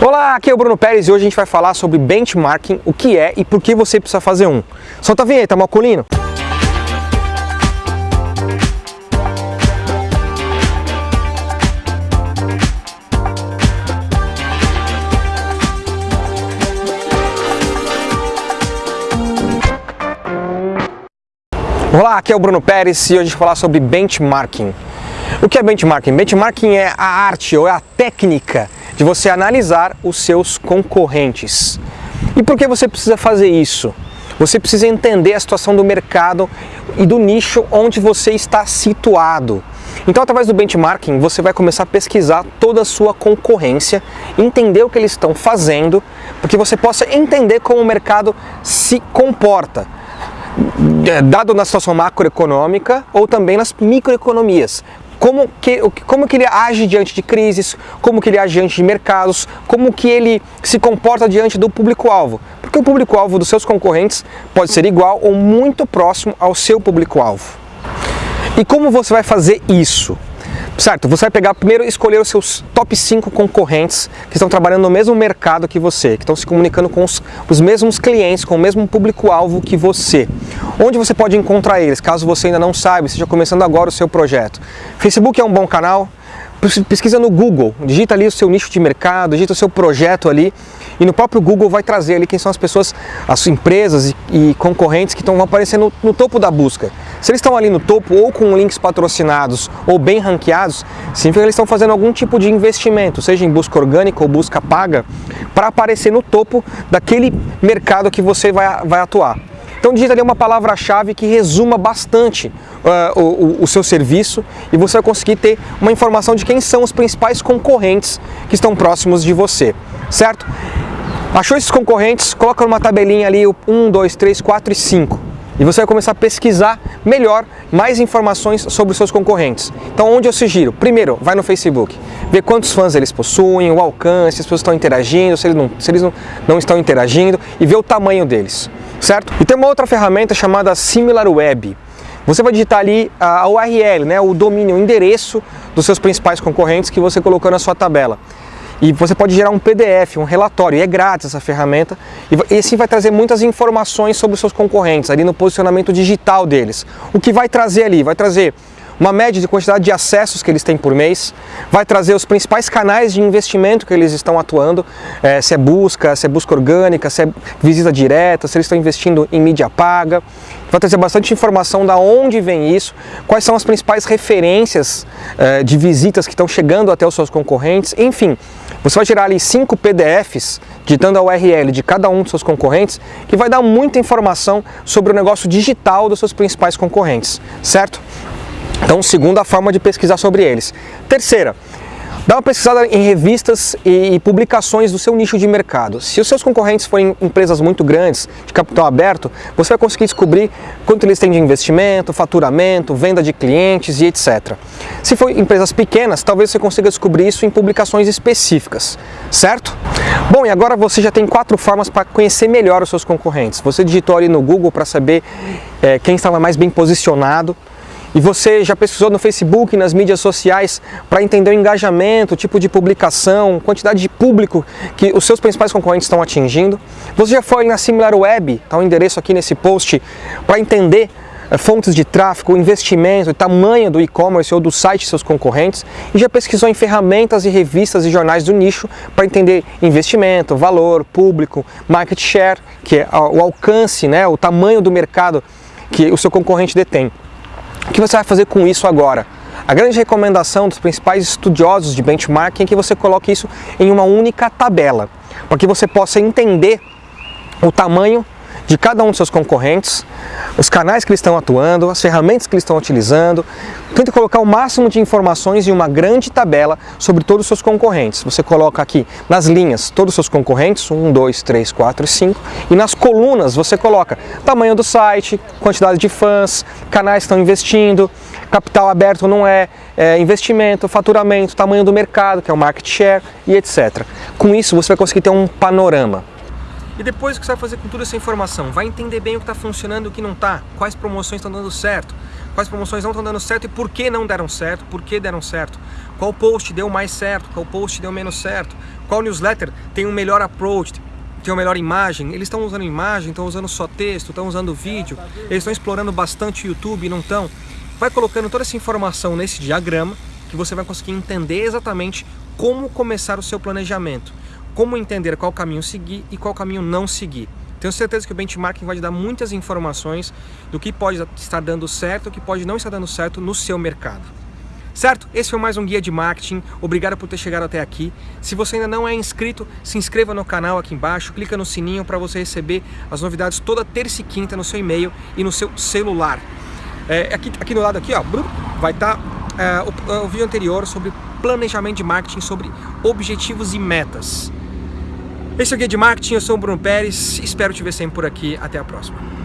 Olá, aqui é o Bruno Pérez e hoje a gente vai falar sobre benchmarking, o que é e por que você precisa fazer um. Solta a vinheta, Malcolino! Olá, aqui é o Bruno Pérez e hoje a gente vai falar sobre benchmarking. O que é benchmarking? Benchmarking é a arte ou é a técnica de você analisar os seus concorrentes. E por que você precisa fazer isso? Você precisa entender a situação do mercado e do nicho onde você está situado. Então, através do benchmarking, você vai começar a pesquisar toda a sua concorrência, entender o que eles estão fazendo, para que você possa entender como o mercado se comporta, dado na situação macroeconômica ou também nas microeconomias como que, como que ele age diante de crises, como que ele age diante de mercados, como que ele se comporta diante do público-alvo. Porque o público-alvo dos seus concorrentes pode ser igual ou muito próximo ao seu público-alvo. E como você vai fazer isso? Certo, você vai pegar primeiro escolher os seus top 5 concorrentes que estão trabalhando no mesmo mercado que você, que estão se comunicando com os, os mesmos clientes, com o mesmo público-alvo que você. Onde você pode encontrar eles, caso você ainda não saiba, esteja começando agora o seu projeto. Facebook é um bom canal, pesquisa no Google, digita ali o seu nicho de mercado, digita o seu projeto ali e no próprio Google vai trazer ali quem são as pessoas, as empresas e, e concorrentes que estão aparecendo no, no topo da busca. Se eles estão ali no topo ou com links patrocinados ou bem ranqueados, significa que eles estão fazendo algum tipo de investimento, seja em busca orgânica ou busca paga, para aparecer no topo daquele mercado que você vai, vai atuar. Então digita ali uma palavra-chave que resuma bastante uh, o, o, seu serviço e você vai conseguir ter uma informação de quem são os principais concorrentes que estão próximos de você, certo? Achou esses concorrentes? Coloca numa tabelinha ali o 1, 2, 3, 4 e 5 e você vai começar a pesquisar melhor mais informações sobre os seus concorrentes. Então onde eu sugiro? Primeiro, vai no Facebook, ver quantos fãs eles possuem, o alcance, se as pessoas estão interagindo, se eles não, se eles não, não estão interagindo e ver o tamanho deles, certo? E tem uma outra ferramenta chamada SimilarWeb. Você vai digitar ali a URL, né, o domínio, o endereço dos seus principais concorrentes que você colocou na sua tabela. E você pode gerar um PDF, um relatório, e é grátis essa ferramenta, e assim vai trazer muitas informações sobre os seus concorrentes, ali no posicionamento digital deles. O que vai trazer ali? Vai trazer uma média de quantidade de acessos que eles têm por mês, vai trazer os principais canais de investimento que eles estão atuando, é, se é busca, se é busca orgânica, se é visita direta, se eles estão investindo em mídia paga, vai trazer bastante informação da onde vem isso, quais são as principais referências é, de visitas que estão chegando até os seus concorrentes, enfim, você vai gerar ali cinco PDFs, digitando a URL de cada um dos seus concorrentes, que vai dar muita informação sobre o negócio digital dos seus principais concorrentes, certo? Então, segunda forma de pesquisar sobre eles. Terceira, Dá uma pesquisada em revistas e publicações do seu nicho de mercado. Se os seus concorrentes forem empresas muito grandes, de capital aberto, você vai conseguir descobrir quanto eles têm de investimento, faturamento, venda de clientes e etc. Se for empresas pequenas, talvez você consiga descobrir isso em publicações específicas, certo? Bom, e agora você já tem quatro formas para conhecer melhor os seus concorrentes. Você digitou ali no Google para saber é, quem estava mais bem posicionado, e você já pesquisou no Facebook, nas mídias sociais, para entender o engajamento, o tipo de publicação, quantidade de público que os seus principais concorrentes estão atingindo. Você já foi na SimilarWeb, está o um endereço aqui nesse post, para entender eh, fontes de tráfego, investimento, tamanho do e-commerce ou do site de seus concorrentes e já pesquisou em ferramentas e revistas e jornais do nicho para entender investimento, valor, público, market share, que é o alcance, né, o tamanho do mercado que o seu concorrente detém. O que você vai fazer com isso agora? A grande recomendação dos principais estudiosos de benchmarking é que você coloque isso em uma única tabela, para que você possa entender o tamanho de cada um dos seus concorrentes, os canais que eles estão atuando, as ferramentas que eles estão utilizando. Tente colocar o máximo de informações em uma grande tabela sobre todos os seus concorrentes. Você coloca aqui nas linhas todos os seus concorrentes, 1, 2, 3, 4 e 5, e nas colunas você coloca tamanho do site, quantidade de fãs, canais que estão investindo, capital aberto não é, é, investimento, faturamento, tamanho do mercado, que é o market share e etc. Com isso você vai conseguir ter um panorama. E depois o que você vai fazer com toda essa informação? Vai entender bem o que está funcionando e o que não está, quais promoções estão dando certo, quais promoções não estão dando certo e por que não deram certo, por que deram certo, qual post deu mais certo, qual post deu menos certo, qual newsletter tem um melhor approach, tem uma melhor imagem, eles estão usando imagem, estão usando só texto, estão usando vídeo, eles estão explorando bastante o YouTube, não estão? Vai colocando toda essa informação nesse diagrama que você vai conseguir entender exatamente como começar o seu planejamento, como entender qual caminho seguir e qual caminho não seguir. Tenho certeza que o benchmarking vai te dar muitas informações do que pode estar dando certo o que pode não estar dando certo no seu mercado. Certo? Esse foi mais um guia de marketing. Obrigado por ter chegado até aqui. Se você ainda não é inscrito, se inscreva no canal aqui embaixo, clica no sininho para você receber as novidades toda terça e quinta no seu e-mail e no seu celular. É, aqui, aqui no lado aqui, ó, vai estar tá, é, o, o vídeo anterior sobre planejamento de marketing, sobre objetivos e metas. Esse é o Guia de Marketing, eu sou o Bruno Pérez, espero te ver sempre por aqui, até a próxima.